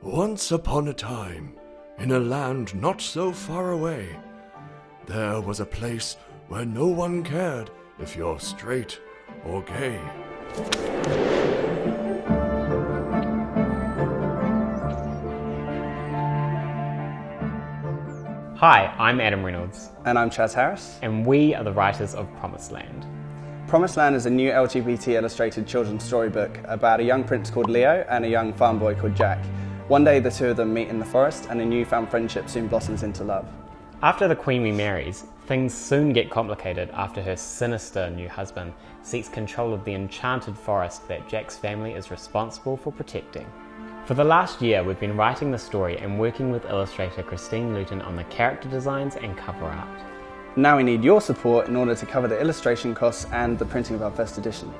Once upon a time, in a land not so far away, there was a place where no one cared if you're straight or gay. Hi, I'm Adam Reynolds, And I'm Chaz Harris. and we are the writers of Promised Land. Promised Land is a new LGBT illustrated children's storybook about a young prince called Leo and a young farm boy called Jack. One day the two of them meet in the forest and a newfound friendship soon blossoms into love. After the Queen remarries, things soon get complicated after her sinister new husband seeks control of the enchanted forest that Jack's family is responsible for protecting. For the last year, we've been writing the story and working with illustrator Christine Luton on the character designs and cover art. Now we need your support in order to cover the illustration costs and the printing of our first edition.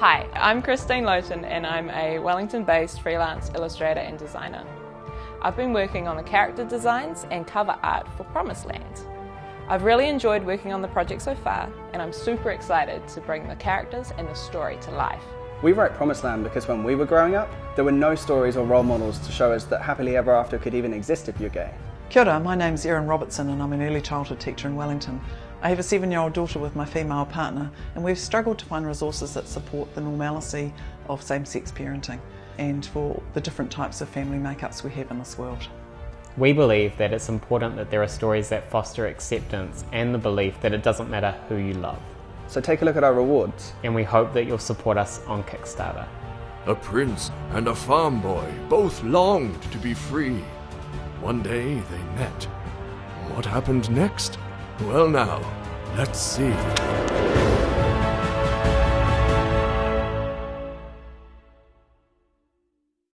Hi, I'm Christine Luton and I'm a Wellington based freelance illustrator and designer. I've been working on the character designs and cover art for Promised Land. I've really enjoyed working on the project so far and I'm super excited to bring the characters and the story to life. We wrote Promised Land because when we were growing up, there were no stories or role models to show us that happily ever after could even exist if you're gay. Kia ora, my name's Erin Robertson and I'm an early childhood teacher in Wellington. I have a seven year old daughter with my female partner and we've struggled to find resources that support the normalcy of same sex parenting and for the different types of family makeups we have in this world. We believe that it's important that there are stories that foster acceptance and the belief that it doesn't matter who you love. So take a look at our rewards. And we hope that you'll support us on Kickstarter. A prince and a farm boy both longed to be free. One day they met. What happened next? Well, now, let's see.